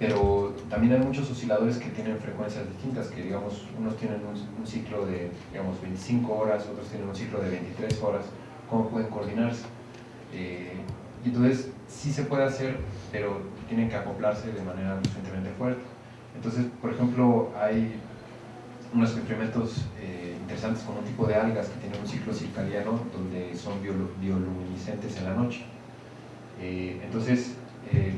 Pero también hay muchos osciladores que tienen frecuencias distintas, que digamos, unos tienen un, ciclo de digamos, 25 horas, otros tienen un ciclo de 23 horas, ¿cómo pueden coordinarse? Eh, entonces, sí se puede hacer, pero tienen que acoplarse de manera suficientemente fuerte. Entonces, por ejemplo, hay unos experimentos eh, interesantes con un tipo de algas que tienen un ciclo circadiano donde son bioluminiscentes en la noche. Eh, entonces, eh,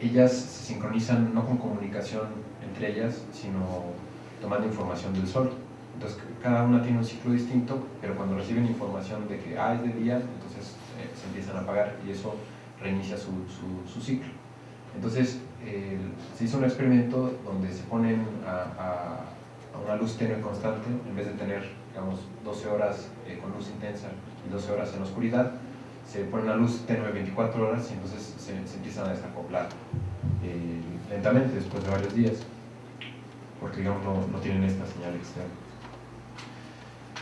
ellas se sincronizan no con comunicación entre ellas, sino tomando información del sol. Entonces, cada una tiene un ciclo distinto, pero cuando reciben información de que ah, es de día, entonces se empiezan a apagar y eso reinicia su, su, ciclo. Entonces, se hizo un experimento donde se ponen a, una luz tenue constante, en vez de tener, digamos, 12 horas eh, con luz intensa y 12 horas en oscuridad, se pone una luz tenue 24 horas y entonces se, empiezan a desacoplar eh, lentamente después de varios días, porque digamos no, tienen esta señal externa.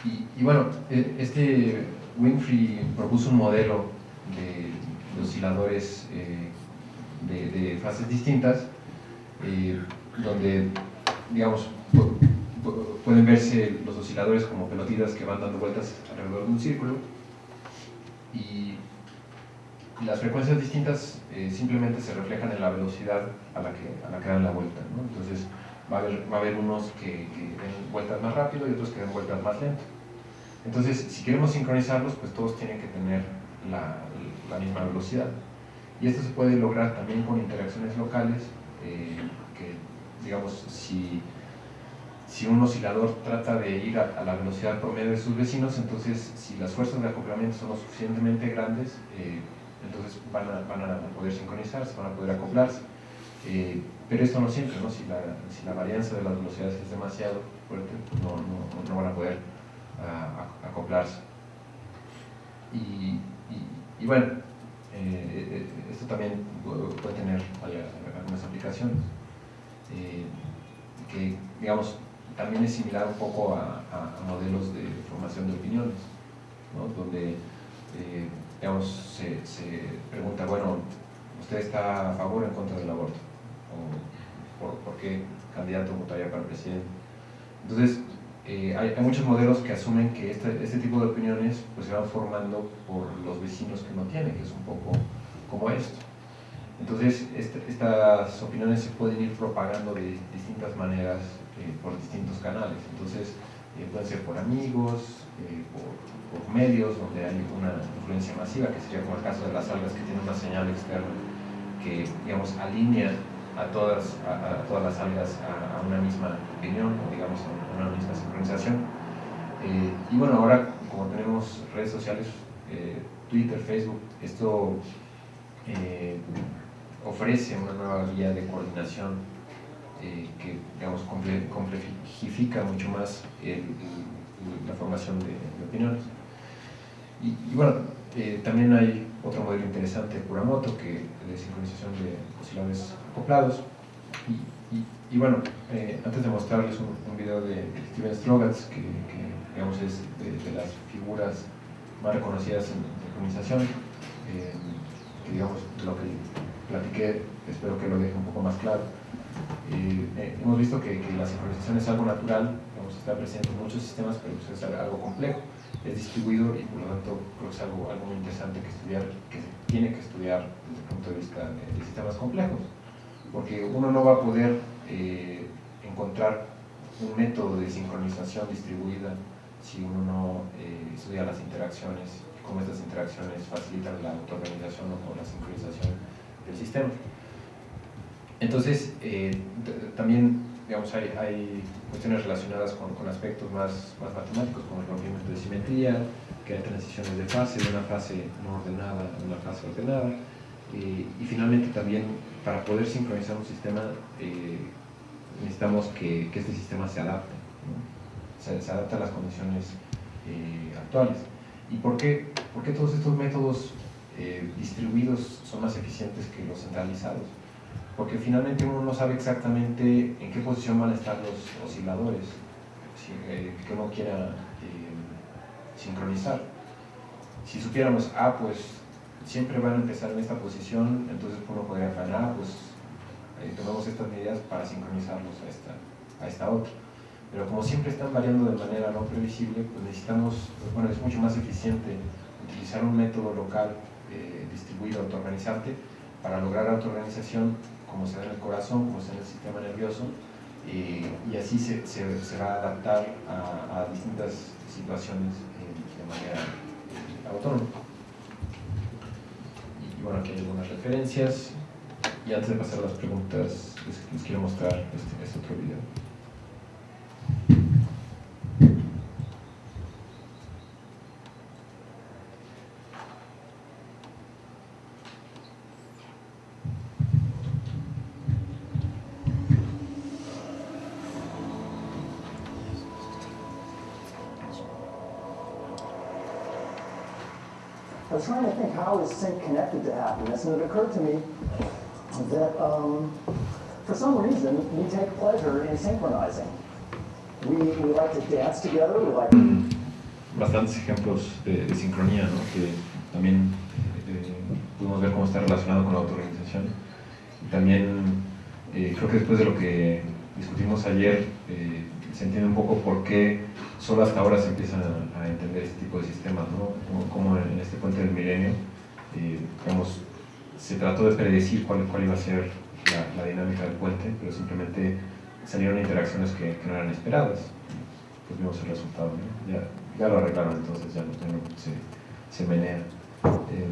Y, bueno, e, este Winfrey propuso un modelo de, osciladores eh, de, fases distintas, eh, donde, digamos, pueden verse los osciladores como pelotitas que van dando vueltas alrededor de un círculo y las frecuencias distintas eh, simplemente se reflejan en la velocidad a la que, a la que dan la vuelta. Entonces va a, haber, va a haber unos que, den vueltas más rápido y otros que den vueltas más lento. Entonces, si queremos sincronizarlos, pues todos tienen que tener la, la misma velocidad. Y esto se puede lograr también con interacciones locales, eh, que digamos, si, si un oscilador trata de ir a, la velocidad promedio de sus vecinos, entonces si las fuerzas de acoplamiento son lo suficientemente grandes, eh, entonces van a, van a, poder sincronizarse, van a poder acoplarse. Eh, pero esto no siempre, ¿no? Si, la, si la varianza de las velocidades es demasiado fuerte, no, no, no van a poder acoplarse. Y, y bueno, eh, esto también puede tener algunas aplicaciones. Que, digamos, también es similar un poco a, modelos de formación de opiniones, donde, digamos, se, pregunta, bueno, ¿usted está a favor o en contra del aborto? ¿O por, qué candidato votaría para presidente? Entonces, hay, hay, muchos modelos que asumen que este, este, tipo de opiniones pues, se van formando por los vecinos que no tienen, que es un poco como esto. Entonces, este, estas opiniones se pueden ir propagando de distintas maneras eh, por distintos canales. Entonces, eh, ser por amigos, eh, por, medios donde hay una influencia masiva, que sería como el caso de las algas que tienen una señal externa que, digamos, alinea a todas, a, todas las algas a, una misma opinión, o digamos, a una misma sincronización. y bueno, ahora como tenemos redes sociales, Twitter, Facebook, esto eh, ofrece una nueva guía de coordinación eh, que digamos, complejifica mucho más la formación de, opiniones. Y, bueno, eh, también hay otro modelo interesante de Kuramoto, que de sincronización de osciladores acoplados. Y, bueno, antes de mostrarles un, video de Steven Strogatz, que, digamos es de, las figuras más reconocidas en sincronización, digamos, lo que platiqué, espero que lo deje un poco más claro. Eh, eh, hemos visto que, la sincronización es algo natural, digamos, está presente en muchos sistemas, pero pues, es algo complejo, es distribuido y por lo tanto creo que es algo, algo muy interesante que estudiar, que se tiene que estudiar desde el punto de vista de, sistemas complejos, porque uno no va a poder eh, encontrar un método de sincronización distribuida si uno no estudia las interacciones cómo estas interacciones facilitan la autoorganización o la sincronización del sistema. Entonces, eh, también digamos, hay, cuestiones relacionadas con, aspectos más, más, matemáticos, como el rompimiento de simetría, que hay transiciones de fase, de una fase no ordenada a una fase ordenada, eh, y finalmente también para poder sincronizar un sistema eh, necesitamos que, este sistema se adapte, se, se, a las condiciones actuales. ¿Y por qué, por qué todos estos métodos eh, distribuidos son más eficientes que los centralizados? Porque finalmente uno no sabe exactamente en qué posición van a estar los osciladores eh, que uno quiera eh, sincronizar. Si supiéramos, ah, pues siempre van a empezar en esta posición, entonces uno podría ganar, ah, pues eh, tomamos estas medidas para sincronizarlos a esta, a esta otra. Pero como siempre están variando de manera no previsible, pues necesitamos, bueno, es mucho más eficiente utilizar un método local eh, autoorganizarte, para lograr autoorganización como se da en el corazón, como se da en el sistema nervioso, y así se, se, va a adaptar a, distintas situaciones de manera autónoma. Y bueno, aquí hay algunas referencias. Y antes de pasar a las preguntas, les, quiero mostrar este, este otro video. Was trying to think how is sync connected to happiness, and it occurred to me that um, for some reason we take pleasure in synchronizing. We, we like to dance together, we like... Bastantes ejemplos de, sincronía, ¿no? que también eh, pudimos ver cómo está relacionado con la también eh, creo que después de lo que discutimos ayer, eh, se entiende un poco por qué solo hasta ahora se empiezan a, entender este tipo de sistemas, ¿no? como, en este puente del milenio, eh, digamos, se trató de predecir cuál, cuál iba a ser la, dinámica del puente, pero simplemente salieron interacciones que, no eran esperadas. Pues vimos el resultado, ¿no? ya, ya, lo arreglaron, entonces ya no, se, se, menea. Eh,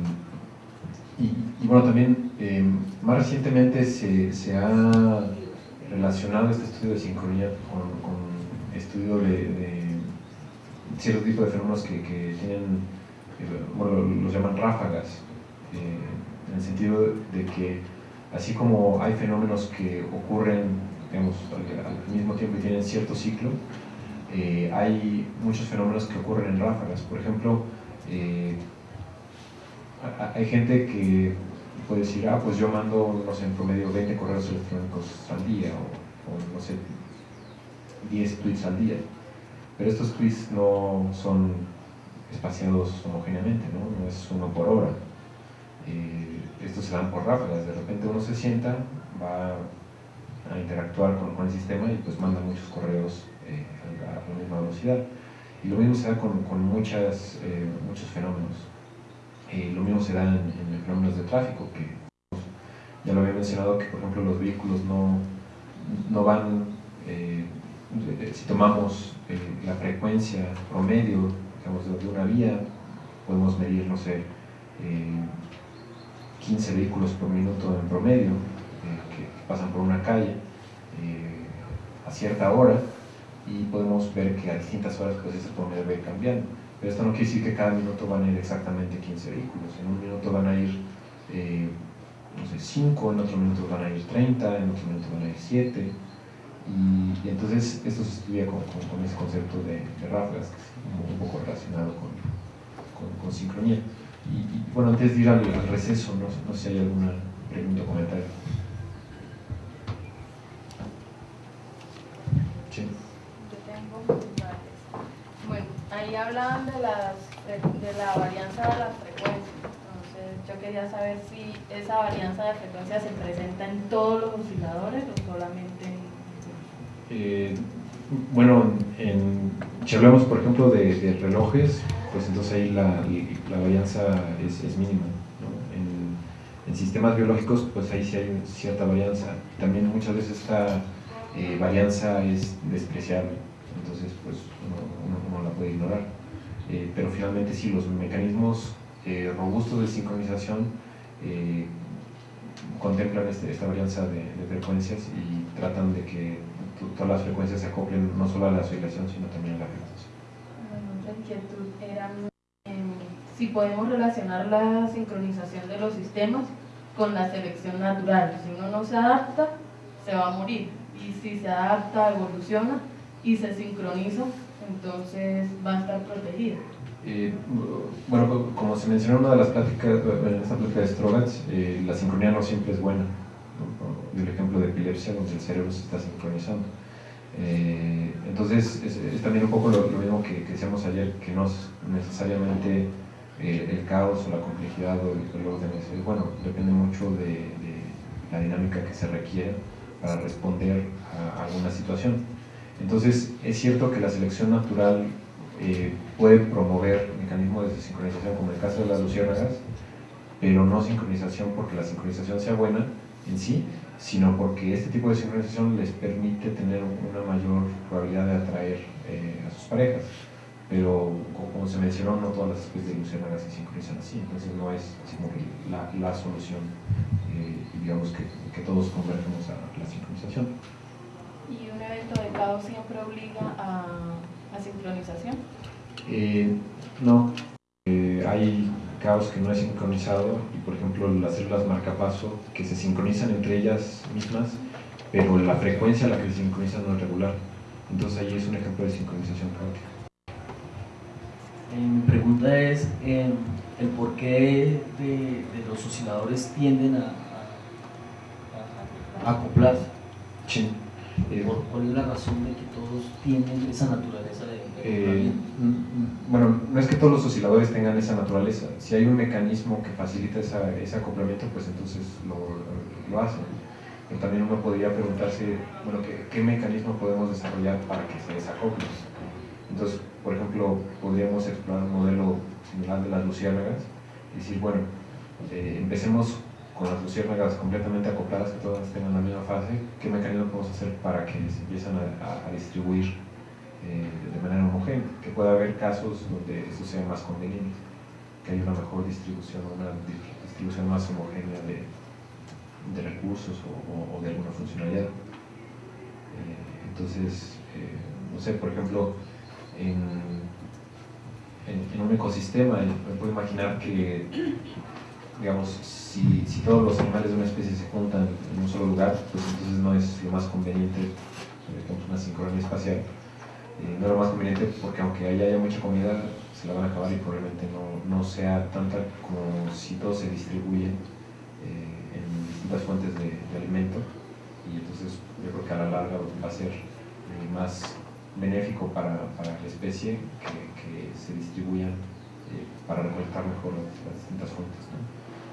y, bueno, también eh, más recientemente se, se, ha relacionado este estudio de sincronía con, con estudio de cierto tipo de fenómenos que, que tienen, eh, bueno, los llaman ráfagas, eh, en el sentido de que así como hay fenómenos que ocurren digamos, al, mismo tiempo y tienen cierto ciclo, eh, hay muchos fenómenos que ocurren en ráfagas. Por ejemplo, hay gente que puede decir, ah, pues yo mando, no sé, en promedio 20 correos electrónicos al día, o, o no sé, 10 tweets al día pero estos tweets no son espaciados homogéneamente, ¿no? no es uno por hora. Eh, estos se dan por ráfagas, de repente uno se sienta, va a interactuar con, el sistema y pues manda muchos correos eh, a, la misma velocidad. Y lo mismo se da con, muchas, eh, muchos fenómenos. lo mismo se da en, en, fenómenos de tráfico, que ya lo había mencionado que por ejemplo los vehículos no, no van, si tomamos eh, la frecuencia promedio de una vía, podemos medir, no sé, 15 vehículos por minuto en promedio eh, que pasan por una calle eh, a cierta hora y podemos ver que a distintas horas pues ese promedio va cambiando. Pero esto no quiere decir que cada minuto van a ir exactamente 15 vehículos. En un minuto van a ir, no sé, 5, en otro minuto van a ir 30, en otro minuto van a ir 7 y, entonces esto se estudia con, ese concepto de, de ráfagas, un, poco relacionado con, con, sincronía. Y, bueno, antes de ir al, receso, no, no, sé si hay alguna pregunta o comentario. Sí. Bueno, ahí hablaban de, las, de la varianza de las frecuencias. Entonces, yo quería saber si esa varianza de frecuencia se presenta en todos los osciladores o solamente en eh, bueno, en, si hablamos por ejemplo de, relojes, pues entonces ahí la, la varianza es, mínima. En, sistemas biológicos, pues ahí sí hay cierta varianza. También muchas veces esta eh, varianza es despreciable, entonces pues uno, la puede ignorar. Eh, pero finalmente sí, los mecanismos robustos de sincronización contemplan este, esta varianza de frecuencias y tratan de que todas las frecuencias se acoplen no solo a la oscilación, sino también a la frecuencia. La inquietud era si podemos relacionar la sincronización de los sistemas con la selección natural. Si uno no se adapta, se va a morir. Y si se adapta, evoluciona y se sincroniza, entonces va a estar protegido. Eh, bueno, como se mencionó en una de las pláticas, en esta plática de Strogatz, eh, la sincronía no siempre es buena el ejemplo de epilepsia donde el cerebro se está sincronizando. Eh, entonces es, también un poco lo, mismo que, decíamos ayer, que no es necesariamente eh, el caos o la complejidad o el, orden, es, bueno, depende mucho de, la dinámica que se requiere para responder a alguna situación. Entonces, es cierto que la selección natural eh, puede promover mecanismos de sincronización, como en el caso de las luciérnagas, pero no sincronización porque la sincronización sea buena en sí, sino porque este tipo de sincronización les permite tener una mayor probabilidad de atraer eh, a sus parejas. Pero como se mencionó, no todas las especies de luciérnagas se sincronizan así, entonces no es así como la, la solución, eh, digamos que, que todos convergemos a la sincronización. ¿Y un evento de caos siempre obliga a, a sincronización? Eh, no, eh, hay caos que no es sincronizado y por ejemplo las células marcapaso que se sincronizan entre ellas mismas, pero la frecuencia a la que se sincronizan no es regular. Entonces ahí es un ejemplo de sincronización caótica. Eh, mi pregunta es eh, el por qué de, de los osciladores tienden a, a, a acoplarse. Sí. Eh, ¿Por- ¿Cuál es la razón de que todos tienen esa naturaleza de, Eh, acoplamiento? mm, bueno, no es que todos los osciladores tengan esa naturaleza. Si hay un mecanismo que facilita esa- ese acoplamiento, pues entonces lo, lo hacen. Pero también uno podría preguntarse, bueno, ¿qué, qué mecanismo podemos desarrollar para que se desacople? Entonces, por ejemplo, podríamos explorar un modelo similar de las luciérnagas y decir, bueno, eh, empecemos con las luciérnagas completamente acopladas, que todas tengan la misma fase, ¿qué mecanismo podemos hacer para que se empiezan a, distribuir eh, de manera homogénea? Que pueda haber casos donde eso sea más conveniente, que haya una mejor distribución, una di- distribución más homogénea de, de recursos o, de alguna funcionalidad. Eh, entonces, eh, no sé, por ejemplo, en, en- un ecosistema, me puedo imaginar que, digamos, si, si todos los animales de una especie se juntan en un solo lugar, pues entonces no es lo más conveniente, digamos, una sincronía espacial. Eh, no es lo más conveniente porque aunque allá haya mucha comida, se la van a acabar y probablemente no, no sea tanta como si todo se distribuye eh, en distintas fuentes de, alimento y entonces yo creo que a la larga va a ser eh, más benéfico para, para la especie que, que se distribuyan para recolectar mejor las, distintas fuentes.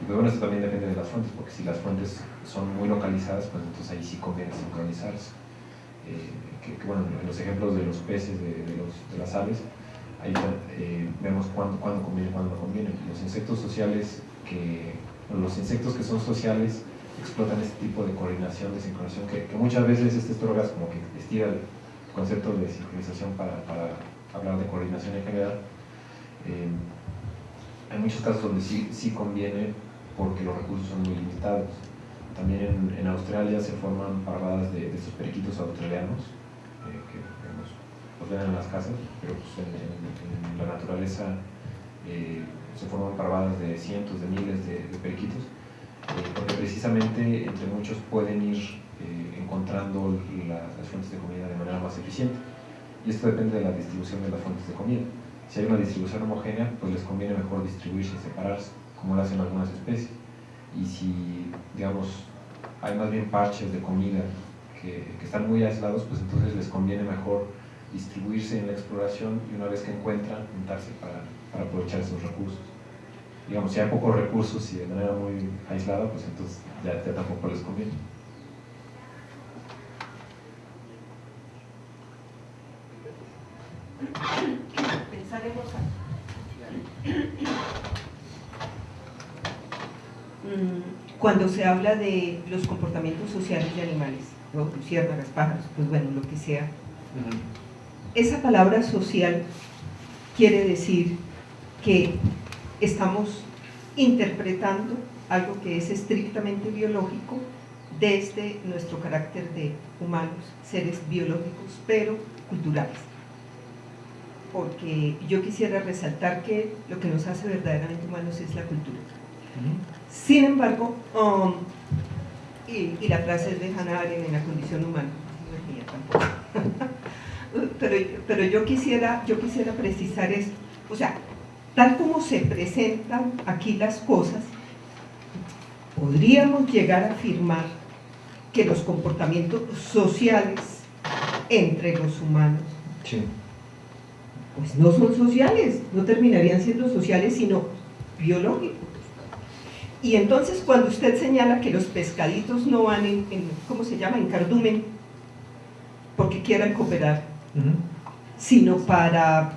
Y bueno, eso también depende de las fuentes, porque si las fuentes son muy localizadas, pues entonces ahí sí conviene sincronizarse. Eh, bueno, en los ejemplos de los peces, de, los, de las aves, ahí eh, vemos cuándo, cuándo conviene cuándo no conviene. Los insectos sociales que, los insectos que son sociales explotan este tipo de coordinación, de sincronización, que, muchas veces este Storagas como que estira el concepto de sincronización para, para hablar de coordinación en general. Eh, hay muchos casos donde sí, sí conviene porque los recursos son muy limitados. También en, en Australia se forman parvadas de, de periquitos australianos, eh, que digamos, los ven en las casas, pero pues en, en- en la naturaleza eh, se forman parvadas de cientos de miles de, de periquitos, eh, porque precisamente entre muchos pueden ir eh, encontrando la- las fuentes de comida de manera más eficiente. Y esto depende de la distribución de las fuentes de comida. Si hay una distribución homogénea, pues les conviene mejor distribuirse y separarse, como lo hacen algunas especies. Y si, digamos, hay más bien parches de comida que, están muy aislados, pues entonces les conviene mejor distribuirse en la exploración y una vez que encuentran, juntarse para, para aprovechar esos recursos. Digamos, si hay pocos recursos y de manera muy aislada, pues entonces ya, tampoco les conviene. Pensaremos Mm, Cuando se habla de los comportamientos sociales de animales, ¿no? luciérnagas, pájaros, pues bueno, lo que sea, esa palabra social quiere decir que estamos interpretando algo que es estrictamente biológico desde nuestro carácter de humanos, seres biológicos, pero culturales. Porque yo quisiera resaltar que lo que nos hace verdaderamente humanos es la cultura. Sin embargo, um, y, y la frase es de Hannah Arendt en la condición humana, no es mía tampoco. pero, pero yo, quisiera, yo quisiera precisar esto. O sea, tal como se presentan aquí las cosas, podríamos llegar a afirmar que los comportamientos sociales entre los humanos Sí. pues no son sociales, no terminarían siendo sociales, sino biológicos. Y entonces cuando usted señala que los pescaditos no van en, en ¿cómo se llama?, en cardumen, porque quieran cooperar, sino para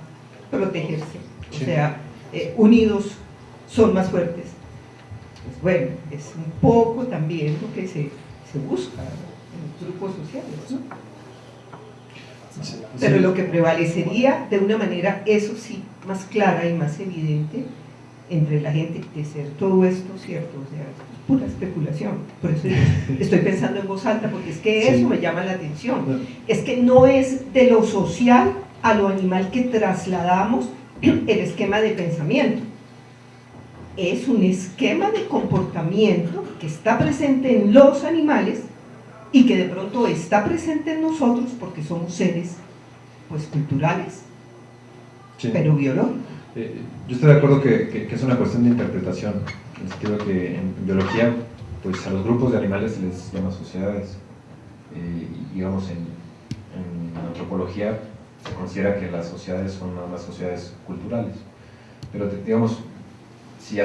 protegerse. O sea, eh, unidos son más fuertes. Pues bueno, es un poco también lo que se, se busca en los grupos sociales, ¿no? Pero lo que prevalecería de una manera, eso sí, más clara y más evidente entre la gente de ser todo esto cierto, o sea, es pura especulación. Por eso estoy pensando en voz alta, porque es que Sí. eso me llama la atención. Es que no es de lo social a lo animal que trasladamos el esquema de pensamiento. Es un esquema de comportamiento que está presente en los animales y que de pronto está presente en nosotros porque somos seres pues culturales, Sí. pero biológicos. Eh, yo estoy de acuerdo que, es una cuestión de interpretación, en el sentido que en, biología, pues a los grupos de animales se les llama sociedades, eh, digamos en, antropología se considera que las sociedades son más sociedades culturales, pero digamos, si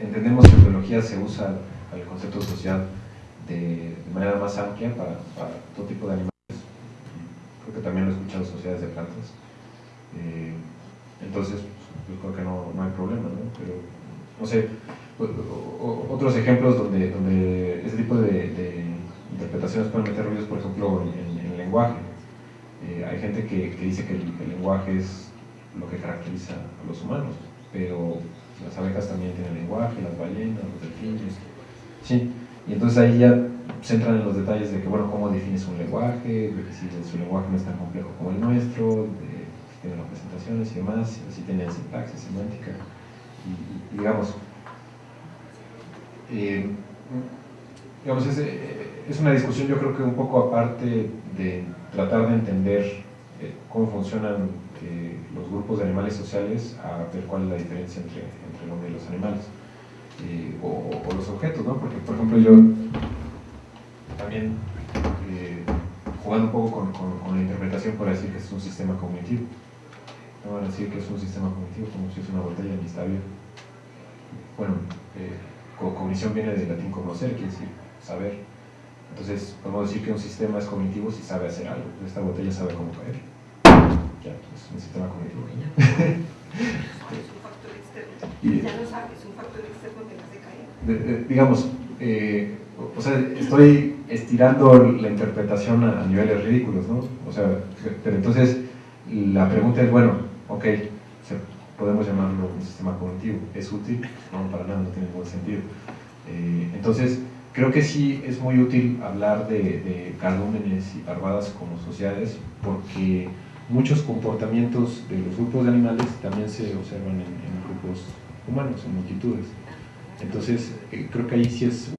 entendemos que en biología se usa el concepto de sociedad de, manera más amplia para, para todo tipo de animales, creo que también lo he escuchado sociedades de plantas, eh, entonces, yo creo que no, no hay problema, ¿no? Pero, no sé, otros ejemplos donde, donde ese tipo de, interpretaciones pueden meter ruidos, por ejemplo, en- en el lenguaje. Eh, hay gente que, que dice que el, el lenguaje es lo que caracteriza a los humanos, pero las abejas también tienen lenguaje, las ballenas, los delfines. Sí, y entonces ahí ya se entran en los detalles de que, bueno, cómo defines un lenguaje, de que si su lenguaje no es tan complejo como el nuestro, de si tiene representaciones y demás, si tiene sintaxis, semántica, y, digamos, eh, digamos es, eh, es una discusión yo creo que un poco aparte de tratar de entender eh, cómo funcionan los grupos de animales sociales a ver cuál es la diferencia entre, entre el hombre y los animales o, los objetos, ¿no? Porque, por ejemplo, yo también jugando un poco con, la interpretación para decir que es un sistema cognitivo. No van a decir que es un sistema cognitivo como si es una botella ni está bien. Bueno, eh, co- cognición viene del latín conocer, quiere decir saber. Entonces, podemos decir que un sistema es cognitivo si sabe hacer algo. Esta botella sabe cómo caer. Ya, es un sistema cognitivo. Y- Ya lo sabes, un factor externo que hace caer. de- de- digamos, eh, o sea, estoy estirando la interpretación a, a niveles ridículos, ¿no? O sea, pero entonces la pregunta es, bueno, ok, podemos llamarlo un sistema cognitivo, ¿es útil? No, para nada, no tiene ningún sentido. Eh, entonces, creo que sí es muy útil hablar de, de y parvadas como sociedades, porque muchos comportamientos de los grupos de animales también se observan en, en grupos humanos, en multitudes. Entonces, eh, creo que ahí sí es